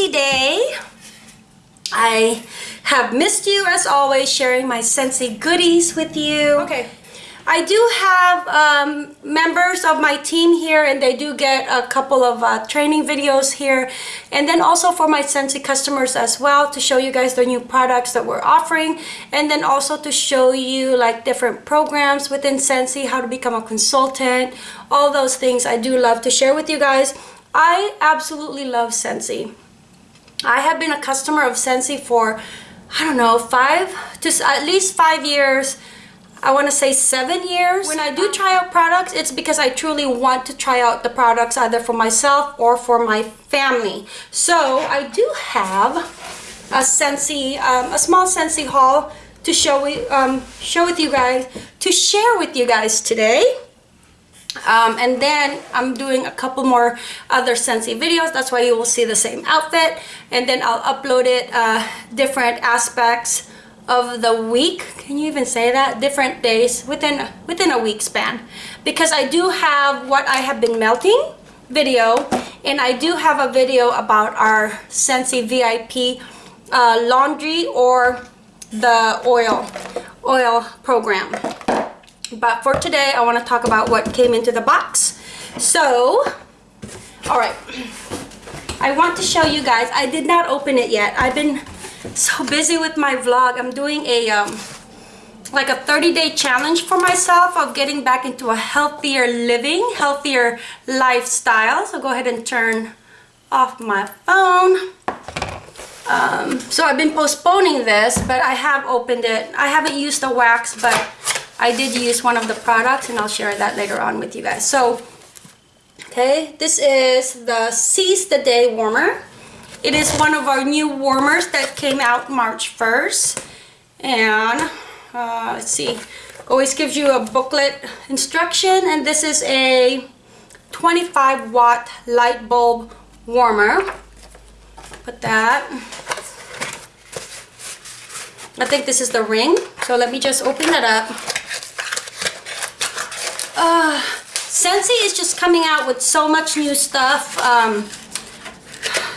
Scentsy Day. I have missed you as always, sharing my Scentsy goodies with you. Okay. I do have um, members of my team here and they do get a couple of uh, training videos here and then also for my Scentsy customers as well to show you guys the new products that we're offering and then also to show you like different programs within Scentsy, how to become a consultant, all those things I do love to share with you guys. I absolutely love Scentsy. I have been a customer of Scentsy for, I don't know, five, to at least five years. I want to say seven years. When I do try out products, it's because I truly want to try out the products either for myself or for my family. So I do have a Scentsy, um, a small Scentsy haul to show, um, show with you guys, to share with you guys today. Um, and then I'm doing a couple more other Scentsy videos. That's why you will see the same outfit. And then I'll upload it uh, different aspects of the week. Can you even say that? Different days within, within a week span. Because I do have what I have been melting video. And I do have a video about our Scentsy VIP uh, laundry or the oil, oil program. But for today, I want to talk about what came into the box. So, all right. I want to show you guys. I did not open it yet. I've been so busy with my vlog. I'm doing a um, like a 30 day challenge for myself of getting back into a healthier living, healthier lifestyle. So go ahead and turn off my phone. Um, so I've been postponing this, but I have opened it. I haven't used the wax, but I did use one of the products and I'll share that later on with you guys. So, okay, this is the Seize the Day Warmer. It is one of our new warmers that came out March 1st. And, uh, let's see, always gives you a booklet instruction. And this is a 25 watt light bulb warmer. Put that. I think this is the ring. So let me just open that up uh, Scentsy is just coming out with so much new stuff um,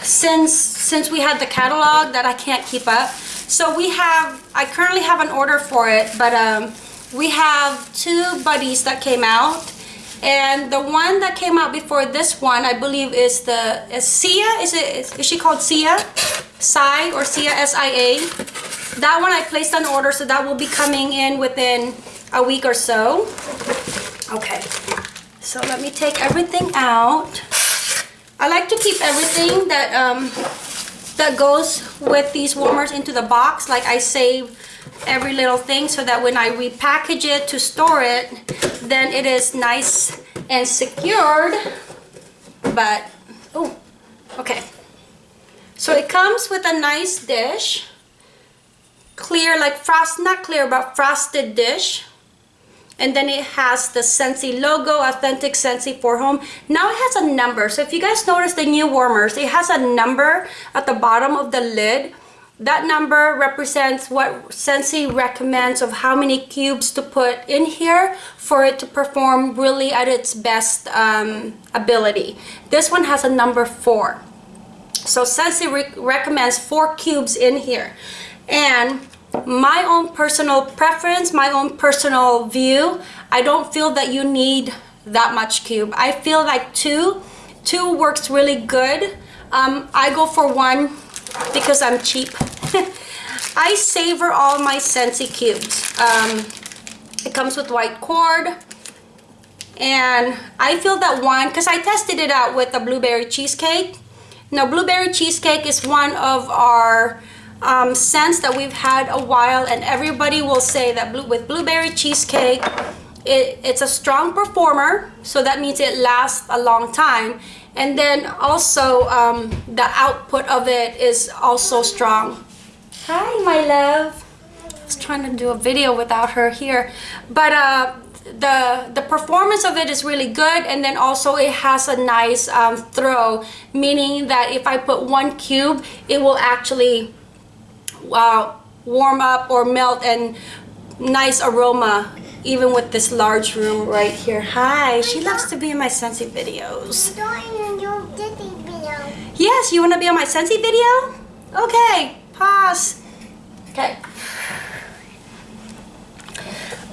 since since we had the catalog that I can't keep up. So we have, I currently have an order for it, but um, we have two buddies that came out. And the one that came out before this one, I believe is the, is Sia? Is it, is, is she called Sia? Sai or Sia, S-I-A. That one I placed an order, so that will be coming in within a week or so. Okay, so let me take everything out. I like to keep everything that um, that goes with these warmers into the box. Like I save every little thing so that when I repackage it to store it, then it is nice and secured. But, oh, okay. So it comes with a nice dish. Clear, like frost, not clear, but frosted dish and then it has the Scentsy logo, Authentic Scentsy for Home. Now it has a number. So if you guys notice the new warmers, it has a number at the bottom of the lid. That number represents what Scentsy recommends of how many cubes to put in here for it to perform really at its best um, ability. This one has a number four. So Scentsy re recommends four cubes in here. And my own personal preference, my own personal view, I don't feel that you need that much cube. I feel like two, two works really good. Um, I go for one because I'm cheap. I savor all my Scentsy cubes. Um, it comes with white cord. And I feel that one, because I tested it out with a blueberry cheesecake. Now, blueberry cheesecake is one of our um, scents that we've had a while and everybody will say that blue, with blueberry cheesecake it, it's a strong performer so that means it lasts a long time. And then also um, the output of it is also strong. Hi my love. I was trying to do a video without her here but uh, the the performance of it is really good and then also it has a nice um, throw meaning that if I put one cube it will actually uh, warm up or melt and nice aroma even with this large room right here. Hi, she loves to be in my Scentsy videos. Yes, you want to be on my Scentsy video? Okay, pause. Okay.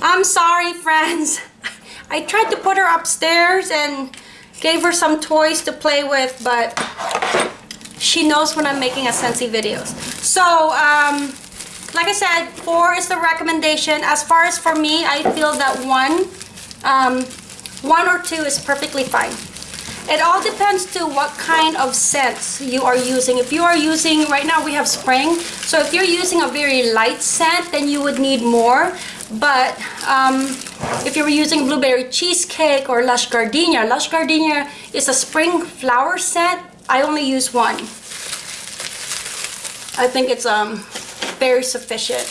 I'm sorry, friends. I tried to put her upstairs and gave her some toys to play with, but she knows when I'm making a Scentsy videos. So, um, like I said, four is the recommendation. As far as for me, I feel that one, um, one or two is perfectly fine. It all depends to what kind of scents you are using. If you are using, right now we have spring, so if you're using a very light scent, then you would need more. But um, if you're using blueberry cheesecake or lush gardenia, lush gardenia is a spring flower scent. I only use one. I think it's um, very sufficient.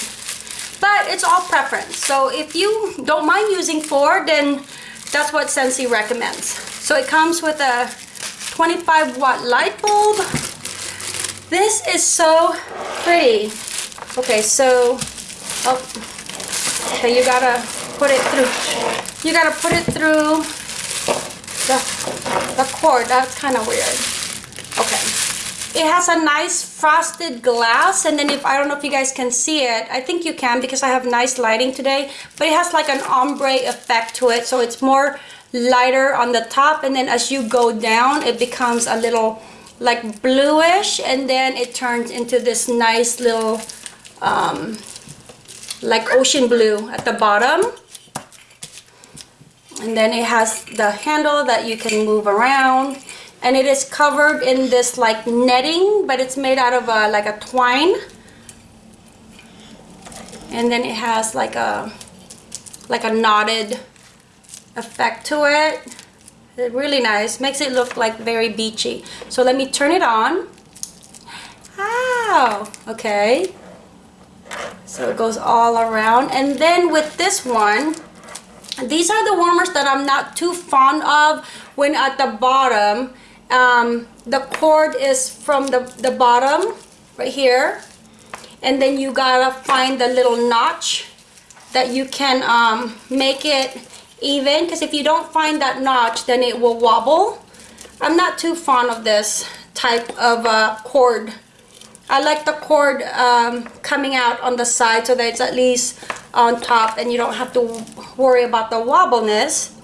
But it's all preference. So if you don't mind using four, then that's what Scentsy recommends. So it comes with a 25 watt light bulb. This is so pretty. Okay, so, oh, okay, you gotta put it through, you gotta put it through the, the cord. That's kind of weird. It has a nice frosted glass and then if I don't know if you guys can see it I think you can because I have nice lighting today but it has like an ombre effect to it so it's more lighter on the top and then as you go down it becomes a little like bluish and then it turns into this nice little um, like ocean blue at the bottom. And then it has the handle that you can move around and it is covered in this like netting but it's made out of a, like a twine. And then it has like a like a knotted effect to it. It's really nice. Makes it look like very beachy. So let me turn it on. Wow okay. So it goes all around. And then with this one these are the warmers that I'm not too fond of when at the bottom um, the cord is from the, the bottom right here. And then you gotta find the little notch that you can um, make it even. Because if you don't find that notch then it will wobble. I'm not too fond of this type of uh, cord. I like the cord um, coming out on the side so that it's at least on top and you don't have to worry about the wobbleness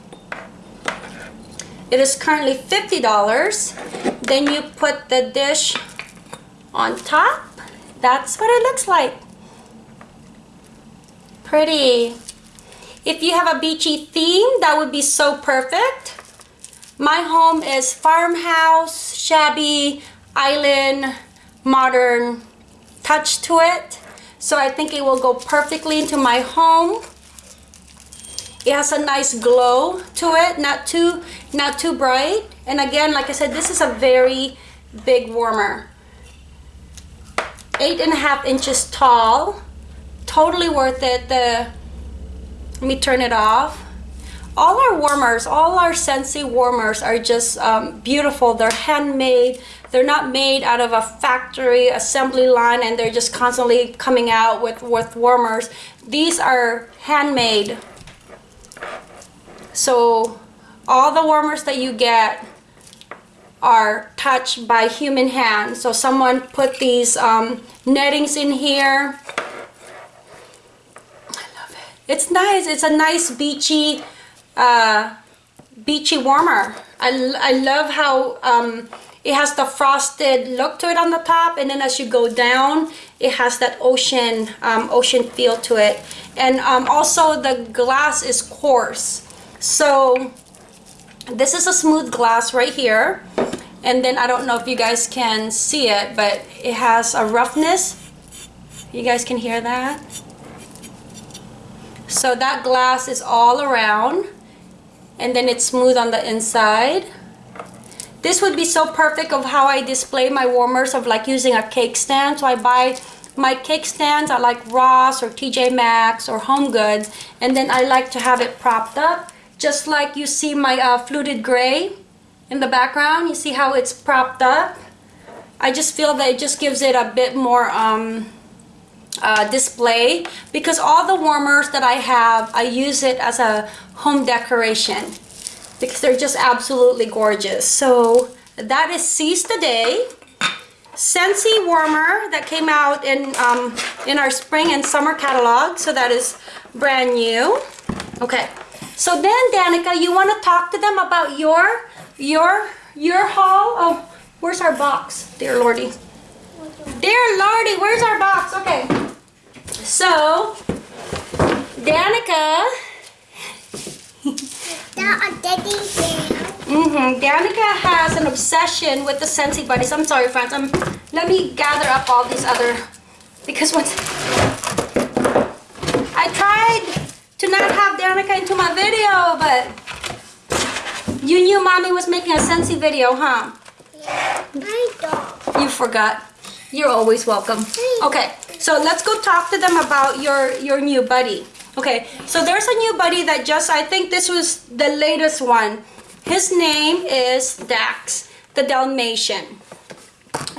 it is currently $50. Then you put the dish on top. That's what it looks like. Pretty. If you have a beachy theme, that would be so perfect. My home is farmhouse, shabby, island, modern touch to it. So I think it will go perfectly into my home. It has a nice glow to it, not too, not too bright. And again, like I said, this is a very big warmer. Eight and a half inches tall. Totally worth it. The, let me turn it off. All our warmers, all our Scentsy warmers are just um, beautiful. They're handmade. They're not made out of a factory assembly line and they're just constantly coming out with, with warmers. These are handmade so all the warmers that you get are touched by human hands. So someone put these um, nettings in here. I love it. It's nice. It's a nice beachy, uh, beachy warmer. I, I love how um, it has the frosted look to it on the top and then as you go down it has that ocean um, ocean feel to it and um, also the glass is coarse so this is a smooth glass right here. And then I don't know if you guys can see it, but it has a roughness. You guys can hear that? So that glass is all around and then it's smooth on the inside. This would be so perfect of how I display my warmers of like using a cake stand. So I buy my cake stands I like Ross or TJ Maxx or Home Goods and then I like to have it propped up just like you see my uh, fluted gray in the background. You see how it's propped up? I just feel that it just gives it a bit more um, uh, display because all the warmers that I have, I use it as a home decoration because they're just absolutely gorgeous. So that is Seize the Day. Scentsy warmer that came out in um, in our spring and summer catalog. So that is brand new. Okay. So then, Danica, you want to talk to them about your your your haul? Oh, where's our box, dear Lordy? Dear Lordy, where's our box? Okay. So, Danica. Mm-hmm. Danica has an obsession with the Scentsy Buddies. I'm sorry, friends. I'm, let me gather up all these other... Because once... To not have Danica into my video, but... You knew Mommy was making a Scentsy video, huh? Yeah, I don't. You forgot. You're always welcome. Okay, so let's go talk to them about your, your new buddy. Okay, so there's a new buddy that just, I think this was the latest one. His name is Dax, the Dalmatian.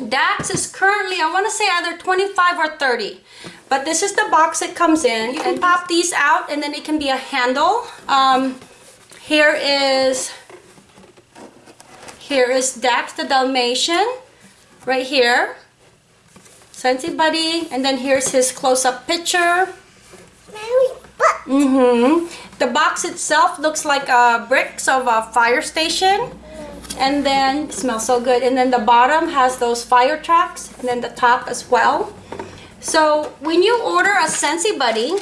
Dax is currently, I want to say either 25 or 30. But this is the box it comes in. You can pop these out and then it can be a handle. Um, here is, here is Dax the Dalmatian, right here. Scentsy Buddy, and then here's his close-up picture. Mm-hmm. The box itself looks like uh, bricks of a fire station. And then, smells so good. And then the bottom has those fire tracks. And then the top as well. So, when you order a Scentsy Buddy,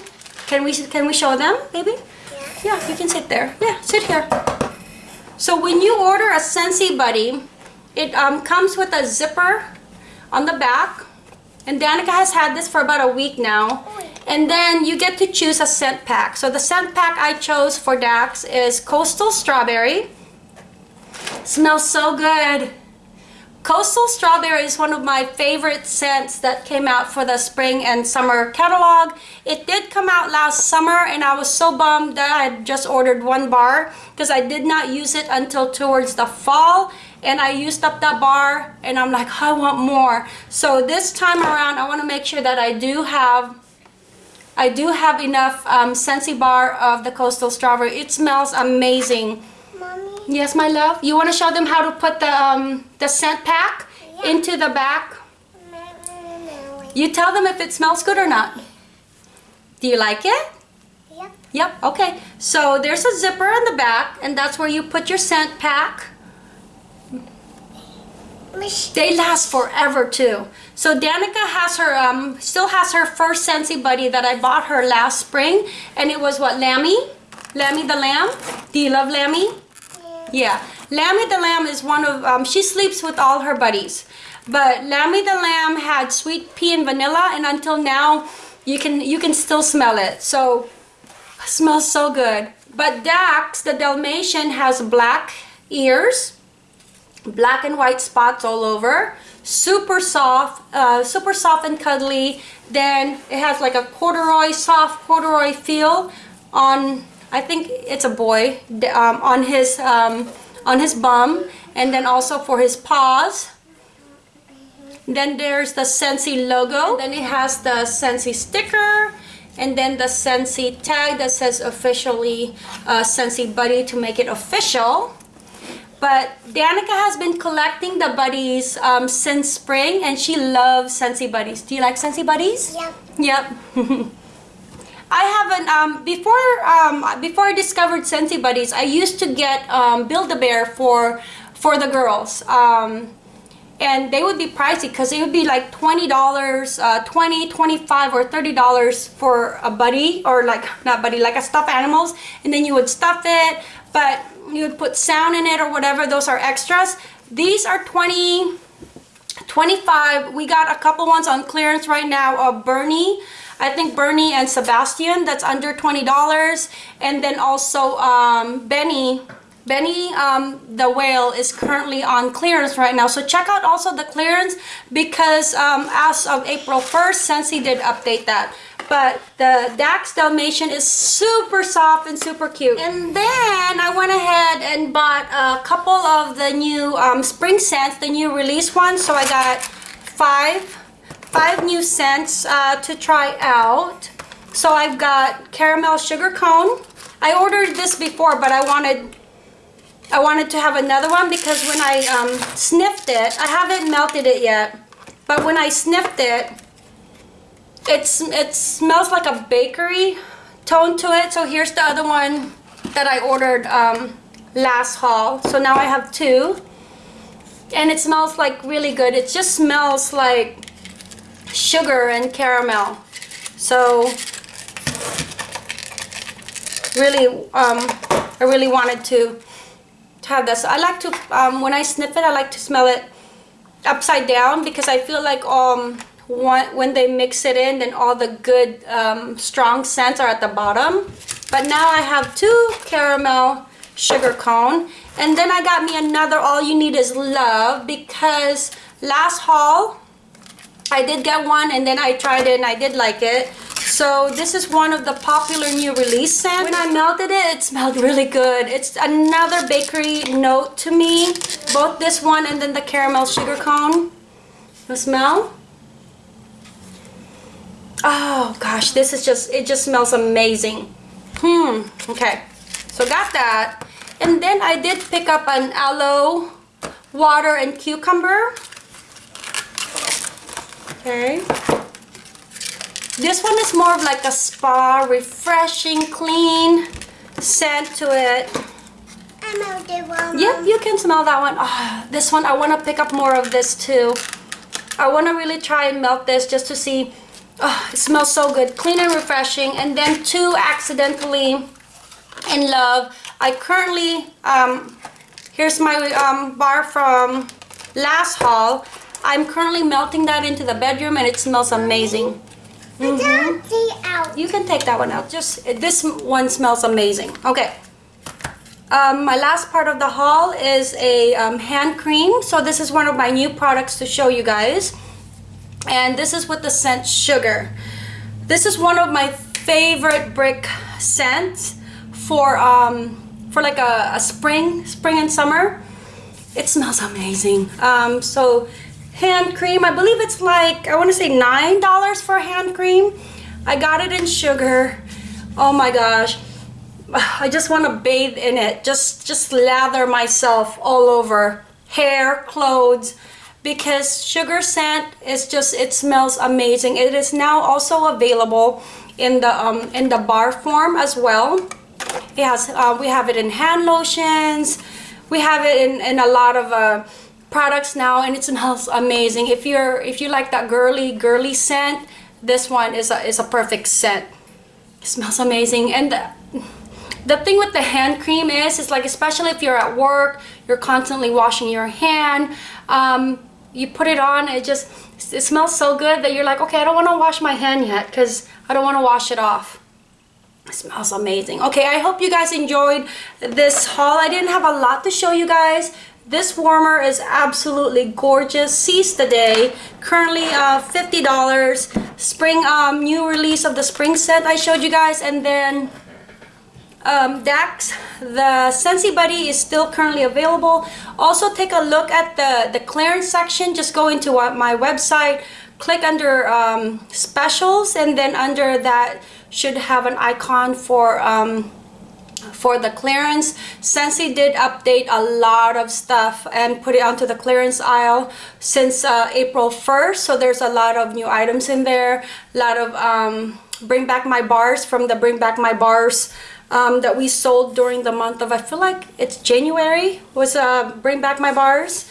can we, can we show them, baby? Yeah, Yeah, you can sit there. Yeah, sit here. So, when you order a Scentsy Buddy, it um, comes with a zipper on the back. And Danica has had this for about a week now. And then you get to choose a scent pack. So the scent pack I chose for Dax is Coastal Strawberry. Smells so good. Coastal Strawberry is one of my favorite scents that came out for the spring and summer catalog. It did come out last summer and I was so bummed that I had just ordered one bar because I did not use it until towards the fall and I used up that bar and I'm like, I want more. So this time around, I want to make sure that I do have I do have enough um, Scentsy bar of the Coastal Strawberry. It smells amazing. Yes, my love. You want to show them how to put the um, the scent pack Yeah. into the back? You tell them if it smells good or not. Do you like it? Yep. Yep. Okay. So there's a zipper in the back, and that's where you put your scent pack. They last forever too. So Danica has her um still has her first Scentsy buddy that I bought her last spring and it was what Lammy? Lammy the lamb? Do you love Lammy? Yeah. Lammy the lamb is one of um she sleeps with all her buddies. But Lammy the lamb had sweet pea and vanilla and until now you can you can still smell it. So it smells so good. But Dax the Dalmatian has black ears black and white spots all over super soft uh, super soft and cuddly then it has like a corduroy soft corduroy feel on I think it's a boy um, on his um, on his bum and then also for his paws then there's the Scentsy logo then it has the Scentsy sticker and then the Scentsy tag that says officially uh, Scentsy buddy to make it official but Danica has been collecting the buddies um, since spring and she loves Scentsy buddies. Do you like Scentsy buddies? Yep. Yep. I haven't um, before um, before I discovered Scentsy buddies. I used to get um, Build a Bear for for the girls, um, and they would be pricey because it would be like twenty dollars, uh, 20 25 or thirty dollars for a buddy or like not buddy like a stuffed animals, and then you would stuff it, but you would put sound in it or whatever. Those are extras. These are 20 25 we got a couple ones on clearance right now of bernie i think bernie and sebastian that's under $20 and then also um, benny benny um, the whale is currently on clearance right now so check out also the clearance because um, as of april 1st Scentsy did update that but the Dax Dalmatian is super soft and super cute. And then I went ahead and bought a couple of the new um, spring scents, the new release ones. So I got five, five new scents uh, to try out. So I've got caramel sugar cone. I ordered this before, but I wanted I wanted to have another one because when I um, sniffed it, I haven't melted it yet. but when I sniffed it, it's it smells like a bakery tone to it. So here's the other one that I ordered um, last haul. So now I have two, and it smells like really good. It just smells like sugar and caramel. So really, um, I really wanted to, to have this. I like to, um, when I sniff it, I like to smell it upside down because I feel like um, when, when they mix it in, then all the good um, strong scents are at the bottom. But now I have two caramel sugar cone. And then I got me another All You Need Is Love because last haul, I did get one and then I tried it and I did like it. So this is one of the popular new release scents. When I melted it, it smelled really good. It's another bakery note to me. Both this one and then the caramel sugar cone. The smell? Oh gosh, this is just, it just smells amazing. Hmm, okay. So got that. And then I did pick up an aloe water and cucumber. Okay. This one is more of like a spa, refreshing, clean scent to it. One. Yep, you can smell that one. Oh, this one, I want to pick up more of this too. I want to really try and melt this just to see. Oh, it smells so good. Clean and refreshing. And then two accidentally in love. I currently, um, here's my um, bar from last haul. I'm currently melting that into the bedroom and it smells amazing. Dirty out. You can take that one out. Just this one smells amazing. Okay. Um, my last part of the haul is a um, hand cream. So this is one of my new products to show you guys. And this is with the scent Sugar. This is one of my favorite brick scents for um, for like a, a spring, spring and summer. It smells amazing. Um, so hand cream. I believe it's like, I want to say $9 for hand cream. I got it in sugar. Oh my gosh. I just want to bathe in it. Just, just lather myself all over. Hair, clothes. Because sugar scent is just, it smells amazing. It is now also available in the, um, in the bar form as well. Has, uh, we have it in hand lotions. We have it in, in a lot of uh, products now and it smells amazing. If you're if you like that girly girly scent this one is a, is a perfect scent. It smells amazing. And the, the thing with the hand cream is it's like especially if you're at work you're constantly washing your hand um, you put it on it just it smells so good that you're like okay I don't want to wash my hand yet because I don't want to wash it off. It smells amazing. Okay I hope you guys enjoyed this haul. I didn't have a lot to show you guys this warmer is absolutely gorgeous. Seize the day. Currently uh, $50. Spring, um, new release of the spring scent I showed you guys. And then um, Dax, the Scentsy Buddy is still currently available. Also take a look at the, the clearance section. Just go into my website, click under um, specials, and then under that should have an icon for um, for the clearance. Scentsy did update a lot of stuff and put it onto the clearance aisle since uh, April 1st. So there's a lot of new items in there. A lot of um, Bring Back My Bars from the Bring Back My Bars um, that we sold during the month of, I feel like it's January, was uh, Bring Back My Bars.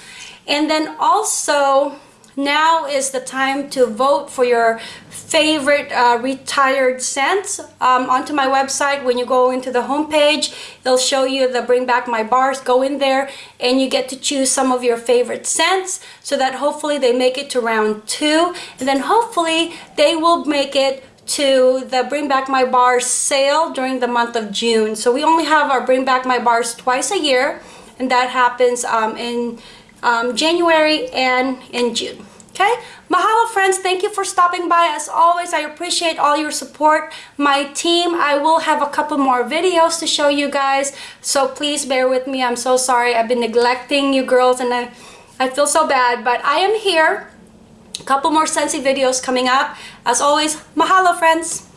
And then also, now is the time to vote for your favorite uh, retired scents um, onto my website. When you go into the homepage, they'll show you the Bring Back My Bars. Go in there and you get to choose some of your favorite scents so that hopefully they make it to round two. And then hopefully they will make it to the Bring Back My Bars sale during the month of June. So we only have our Bring Back My Bars twice a year and that happens um, in um, January and in June. Okay, mahalo friends, thank you for stopping by. As always, I appreciate all your support. My team, I will have a couple more videos to show you guys, so please bear with me. I'm so sorry. I've been neglecting you girls and I, I feel so bad, but I am here. A couple more Scentsy videos coming up. As always, mahalo friends.